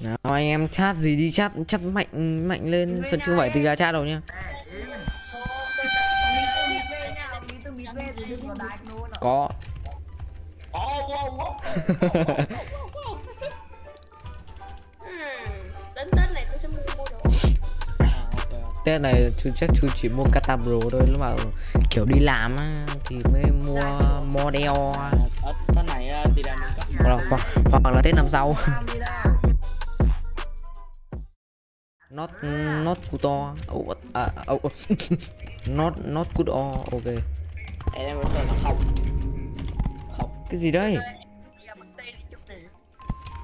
nào anh em chat gì đi chat chat mạnh mạnh lên. Phần chưa phải từ ra chat đâu nhá có. Đến Tết này tôi sẽ mua mua đồ. Tết này chú chắc chú chỉ mua Catabro thôi lúc mà kiểu đi làm á, thì mới mua model. Ở Tết này thì đang có hoặc, hoặc, hoặc là Tết năm sau not not good or oh, à, oh, oh. not not good or ok. Em em sợ nó không không cái gì đây?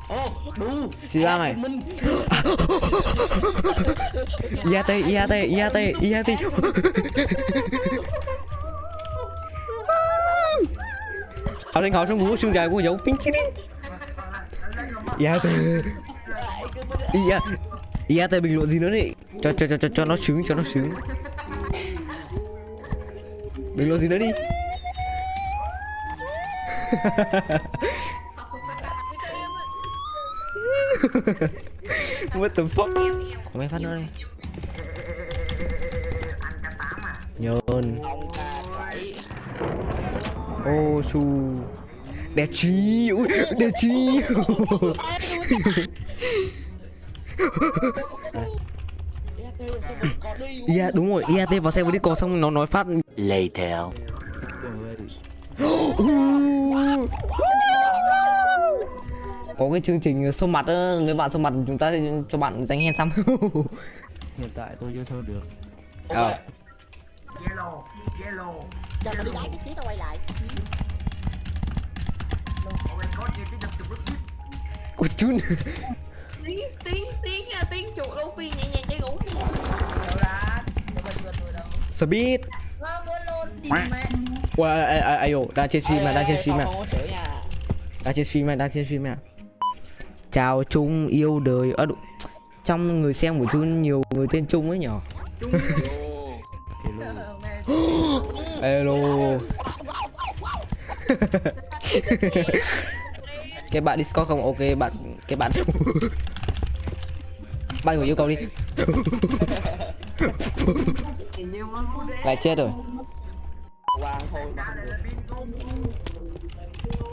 Ô đu gì ra mày IAT IAT IAT IAT học sinh học trong ngũ xương dài của dấu pin chi đi. IAT IAT IAT bình luận gì nữa đi cho cho cho cho cho nó sướng cho nó sướng. Bình luận gì nữa đi? What the fuck? Có mấy phát nữa đây? Nhơn Ô su Đẹp chi Ui đẹp chi có đi Ia đúng rồi IAT vào xe với đi còn xong nó nói phát Later. Có cái chương trình sâu mặt á, Nếu bạn sâu mặt chúng ta sẽ cho bạn dành hen xăm Hiện tại tôi chưa thơ được. Ờ Chờ nó đi lại tí xíu tao quay lại Của chun Tiếng, tiếng, tiếng, à, tiếng chuột đâu phi nhẹ nhàng chơi ngủ. Speed Ui ai ai ai ai đang trên stream mà đang trên stream mà đang trên stream mà đang trên stream mà chào Trung yêu đời. Ơ đụ- trong người xem của Trung nhiều người tên Trung ấy nhở? Hello cái bạn Discord không? Ok bạn cái bạn. Bạn người yêu cầu đi. Lại chết rồi.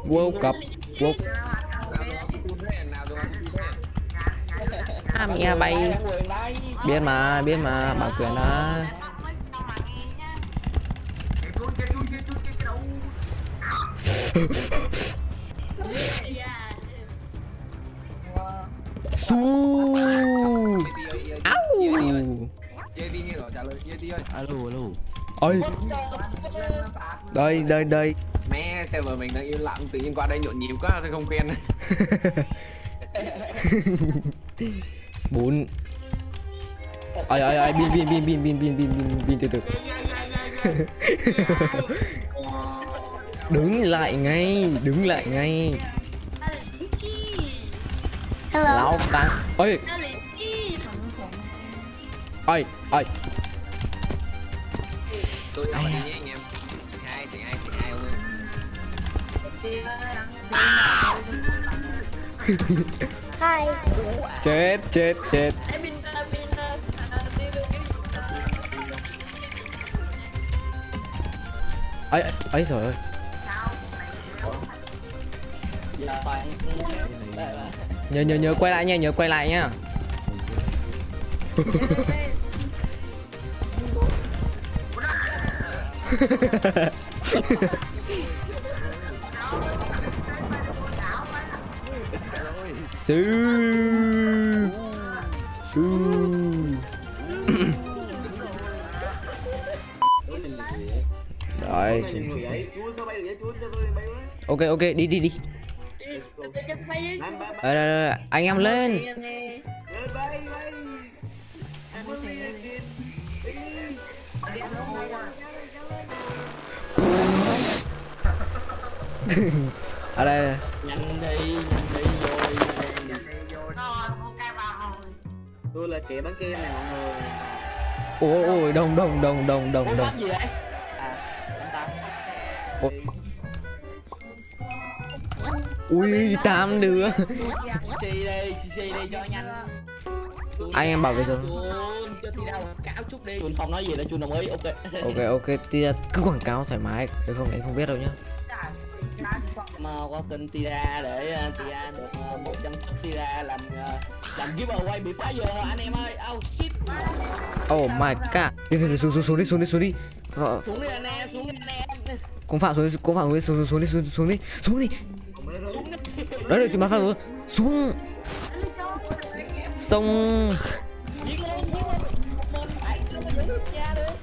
World Cup World à mẹ bay. Quyền đây biết mà biết mà bảo quyền đó su. Áo Alo, alo. ơi đây đây đây. Mẹ, vợ mình đang im lặng, tự nhiên qua đây nhộn nhịp quá, tôi không quen bốn. Ai ai ai pin pin pin pin pin pin pin pin pin từ từ. Đứng lại ngay đứng lại ngay Hello. Lão đang. Ôi. Ôi, hai, chị hai, chị hai ông Hai. Ơi nhớ nhớ nhớ, quay lại nha, nhớ quay lại nha. Sư. Sư. Rồi. Ok ok, đi đi đi. Đây, đây, đây, anh em lên. Ở đây, nhanh đi nhanh đi rồi ok vào rồi tôi là kẻ bán kem này mọi người. Ôi ôi đồng đồng đồng đồng đồng Ủa, đồng đánh gì vậy? À đánh ta Ủa. Ui tám đứa Chi đi, chi đi cho nhanh. Anh em bảo vệ rồi. Chun, không nói gì đâu, Chun đồng ý. Ok. ok ok thì cứ quảng cáo thoải mái được không anh không biết đâu nhá mà qua kênh Tira để uh, Tira được uh, 100 sub Tira làm uh, làm giveaway bị phá giờ anh em ơi. Oh shit. oh my god đi đi xuống xuống xuống đi xuống đi xuống đi Ờ, Xuống đi anh em, xuống đi anh em. cũng phạm xuống đi cũng phạm xuống đi xuống xuống đi xuống đi xuống đi đấy rồi chúng bắn phạm xuống. Được được.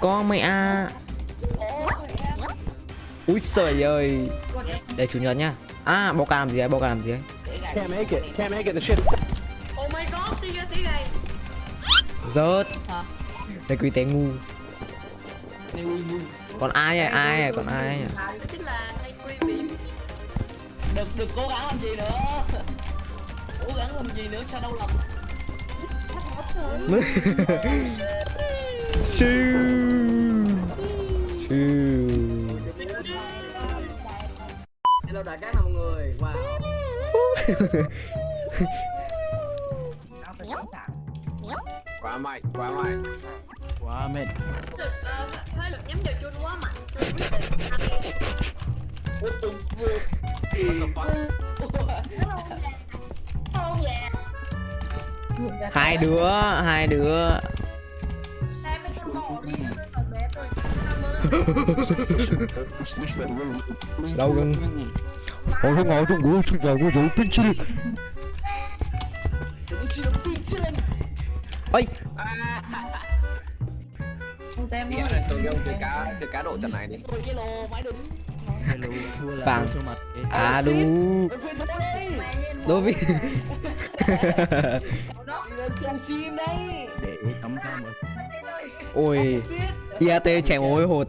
con mày à em. úi trời ơi. Đây chủ nhật nhá à bao ca làm gì ấy? Bao ca làm gì ấy? Can't make it. Can't make it. The shit. Oh my god, tiên ra sĩ gầy rớt. Hả? đây quý tế ngu. Còn ai à? Ai à? Còn ai à Đừng, đừng cố gắng làm gì nữa. Cố gắng làm gì nữa cho đau lòng. Chill. Chill. Hello đại các mọi người. Wow. quá mạnh quá mạnh Quá mệt. Lực, ờ, hơi lực nhắm vào chun quá mạnh Chun quyết định ăn Không dạ hai đứa hai đứa. Lâu gần không ngồi trong ngủ trong nhà của dấu pinch đi. Đừng chỉ là pinch lên. ơi. Ông tem với ông chơi cá chơi cá độ trận này đi Vàng. à đi. đối với ôi. Iat chèn ôi hột.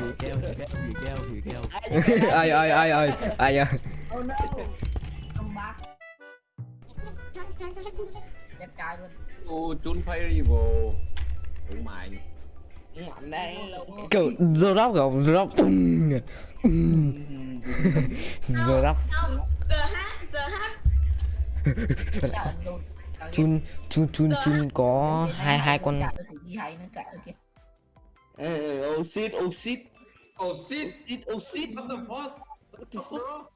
Ai ai ai ai ai à? Oh Đẹp trai luôn. Ô chun phay đi vô đúng mày Mạnh đây. kiểu giờ rap kiểu Giờ hát chun chun chun chun có hai hai con oh shit Shit, oh shit. what the fuck What the fuck?